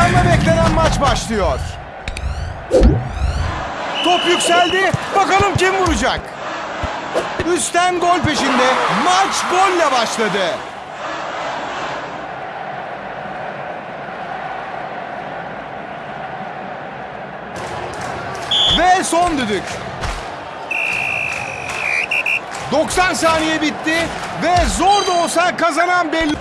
Heyecanla beklenen maç başlıyor. Top yükseldi. Bakalım kim vuracak? Üstten gol peşinde. Maç golle başladı. Ve son düdük. 90 saniye bitti ve zor da olsa kazanan belli.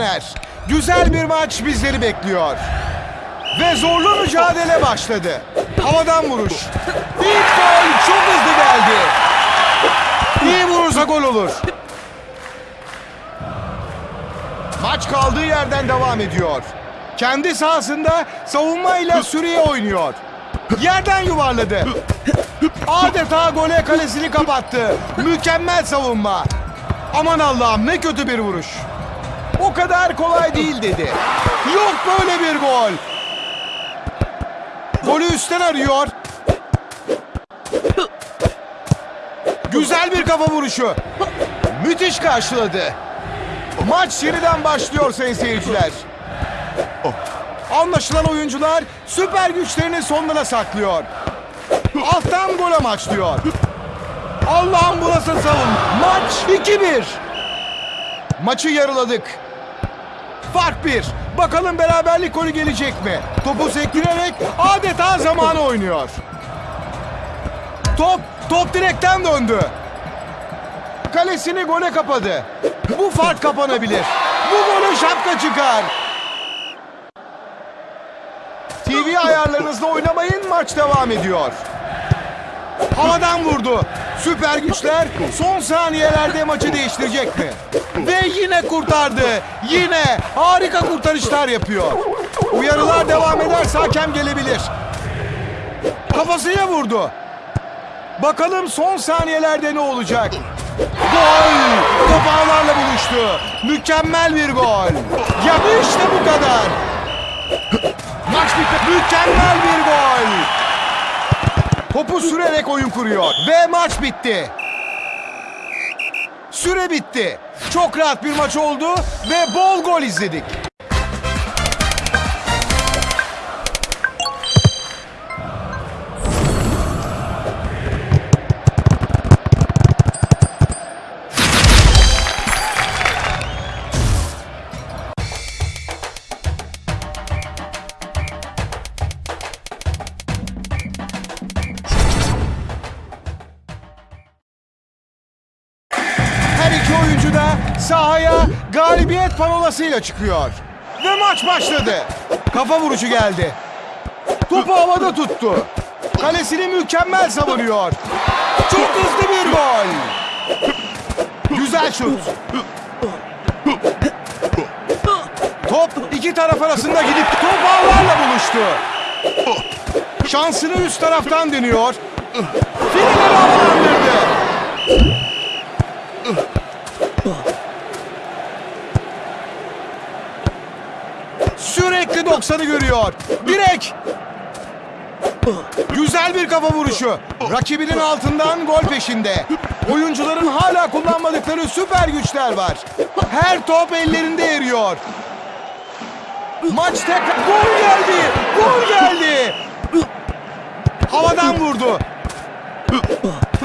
Taner. Güzel bir maç bizleri bekliyor. Ve zorlu mücadele başladı. Havadan vuruş. İlk gol çok hızlı geldi. İyi vurursa gol olur. Maç kaldığı yerden devam ediyor. Kendi sahasında savunmayla sürüye oynuyor. Yerden yuvarladı. Adeta gole kalesini kapattı. Mükemmel savunma. Aman Allah'ım ne kötü bir vuruş. O kadar kolay değil dedi. Yok böyle bir gol. Golü üstten arıyor. Güzel bir kafa vuruşu. Müthiş karşıladı. Maç yeniden başlıyor sayın seyirciler. Anlaşılan oyuncular süper güçlerini sonlara saklıyor. Alttan gol amaçlıyor. Allah'ım bu nasıl savun? Maç 2-1. Maçı yarıladık. Fark 1. Bakalım beraberlik golü gelecek mi? Topu sektirerek adeta zamanı oynuyor. Top, top direkten döndü. Kalesini gole kapadı. Bu fark kapanabilir. Bu golü şapka çıkar. TV ayarlarınızda oynamayın maç devam ediyor. Havadan vurdu. Süper güçler son saniyelerde maçı değiştirecek mi? Ve yine kurtardı. Yine harika kurtarışlar yapıyor. Uyarılar devam ederse hakem gelebilir. Kafasıyla vurdu. Bakalım son saniyelerde ne olacak? Gol! Top ağlarla buluştu. Mükemmel bir gol. Ya işte bu kadar. Maç bitti. Mükemmel bir gol. Topu sürerek oyun kuruyor. Ve maç bitti. Süre bitti. Çok rahat bir maç oldu ve bol gol izledik. Parolasıyla çıkıyor. Ve maç başladı. Kafa vuruşu geldi. Topu havada tuttu. Kalesini mükemmel savunuyor. Çok hızlı bir gol. Güzel şut. Top iki taraf arasında gidip top ağlarla buluştu. Şansını üst taraftan deniyor. Fileleri havalandırdı. 90'ı görüyor. Direk. Güzel bir kafa vuruşu. Rakibinin altından gol peşinde. Oyuncuların hala kullanmadıkları süper güçler var. Her top ellerinde eriyor. Maç tekrar... Gol geldi! Gol geldi! Havadan vurdu.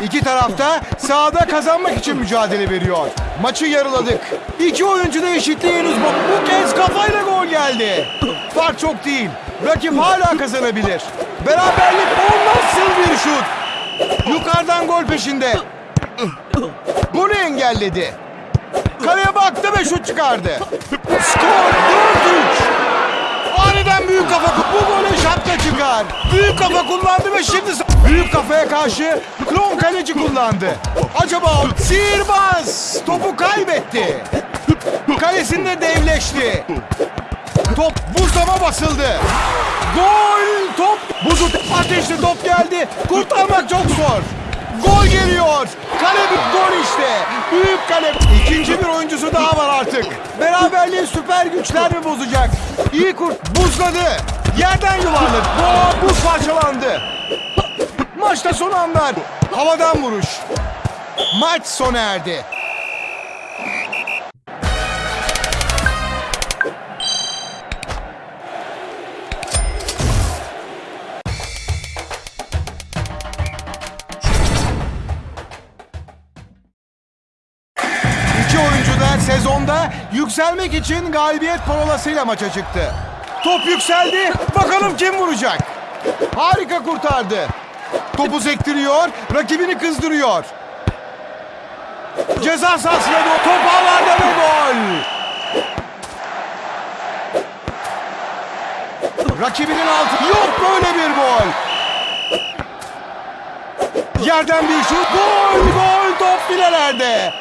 İki tarafta sahada kazanmak için mücadele veriyor. Maçı yarıladık. İki oyuncu da eşitliği henüz bu. Bu kez kafayla gol geldi. Fark çok değil. Rakip hala kazanabilir. Beraberlik o nasıl bir şut? Yukarıdan gol peşinde. Bunu engelledi. Kaleye baktı ve şut çıkardı. Skor 4-3. Aniden büyük kafa bu gole şapka çıkar. Büyük kafa kullandı ve şimdi büyük kafaya karşı klon kaleci kullandı. Acaba sihirbaz topu kaybetti. Kalesinde devleşti. Top buzlama basıldı. Gol! Top! Buzu ateşli top geldi. Kurtarmak çok zor. Gol geliyor. Kale bir gol işte. Büyük kale. İkinci bir oyuncusu daha var artık. Beraberliği süper güçler mi bozacak? İyi kurt buzladı. Yerden yuvarladı. Gol! Buz parçalandı. Maçta son anlar. Havadan vuruş. Maç sona erdi. Da yükselmek için galibiyet parolasıyla maça çıktı. Top yükseldi. Bakalım kim vuracak? Harika kurtardı. Topu sektiriyor, rakibini kızdırıyor. Ceza sahasına doğru top ağlarda ve gol. Rakibinin altı yok böyle bir gol. Yerden bir şut. Gol, gol top filelerde.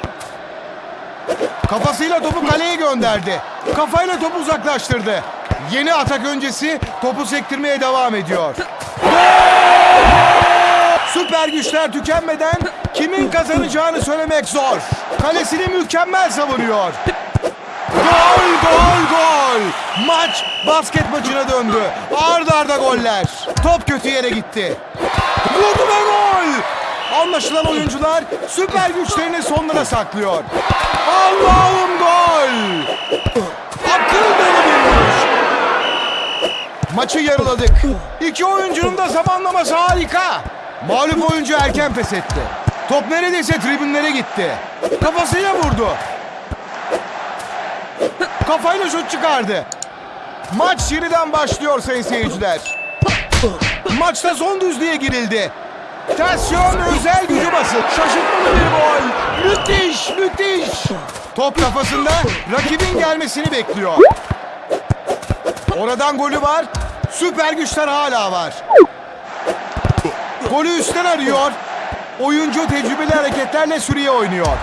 Kafasıyla topu kaleye gönderdi. Kafayla topu uzaklaştırdı. Yeni atak öncesi topu sektirmeye devam ediyor. Süper güçler tükenmeden kimin kazanacağını söylemek zor. Kalesini mükemmel savunuyor. Gol, gol, gol. Maç basket maçına döndü. Arda arda goller. Top kötü yere gitti. Vurdu ve gol. Anlaşılan oyuncular süper güçlerini sonlara saklıyor. Allah'ım gol. Akıl dolu bir vuruş. Maçı yarıladık. İki oyuncunun da zamanlaması harika. Mağlup oyuncu erken pes etti. Top neredeyse tribünlere gitti. Kafasıyla vurdu. Kafayla şut çıkardı. Maç yeniden başlıyor sayın seyirciler. Maçta son düzlüğe girildi. Tersiyon özel gücü basın. Şaşırtmalı bir gol. Müthiş, müthiş. Top kafasında rakibin gelmesini bekliyor. Oradan golü var. Süper güçler hala var. Golü üstten arıyor. Oyuncu tecrübeli hareketlerle sürüye oynuyor.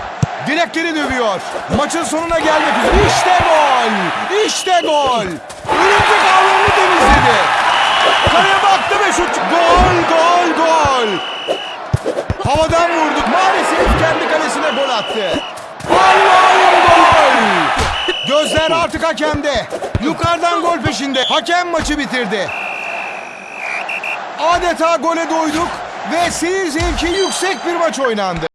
Direkleri dövüyor. Maçın sonuna gelmek üzere. İşte gol. İşte gol. Örümcek ağlarını temizledi. Kaleye baktı ve şut. Gol, gol. Havadan vurdu. Maalesef kendi kalesine gol attı. Allah'ım gol. Gözler artık hakemde. Yukarıdan gol peşinde. Hakem maçı bitirdi. Adeta gole doyduk ve seyir zevki yüksek bir maç oynandı.